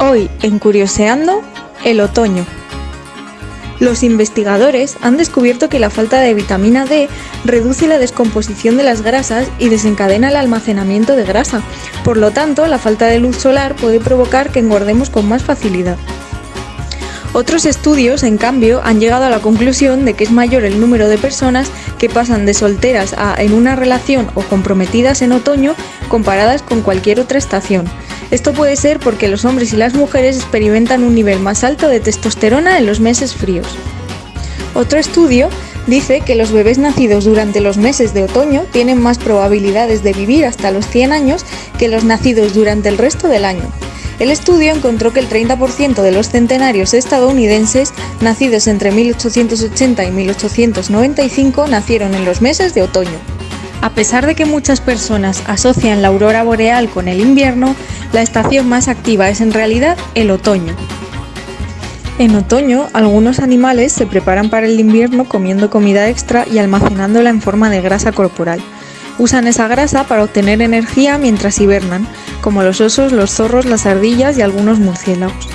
Hoy, en Curioseando, el otoño. Los investigadores han descubierto que la falta de vitamina D reduce la descomposición de las grasas y desencadena el almacenamiento de grasa. Por lo tanto, la falta de luz solar puede provocar que engordemos con más facilidad. Otros estudios, en cambio, han llegado a la conclusión de que es mayor el número de personas que pasan de solteras a en una relación o comprometidas en otoño comparadas con cualquier otra estación. Esto puede ser porque los hombres y las mujeres experimentan un nivel más alto de testosterona en los meses fríos. Otro estudio dice que los bebés nacidos durante los meses de otoño tienen más probabilidades de vivir hasta los 100 años que los nacidos durante el resto del año. El estudio encontró que el 30% de los centenarios estadounidenses nacidos entre 1880 y 1895 nacieron en los meses de otoño. A pesar de que muchas personas asocian la aurora boreal con el invierno, la estación más activa es en realidad el otoño. En otoño, algunos animales se preparan para el invierno comiendo comida extra y almacenándola en forma de grasa corporal. Usan esa grasa para obtener energía mientras hibernan, como los osos, los zorros, las ardillas y algunos murciélagos.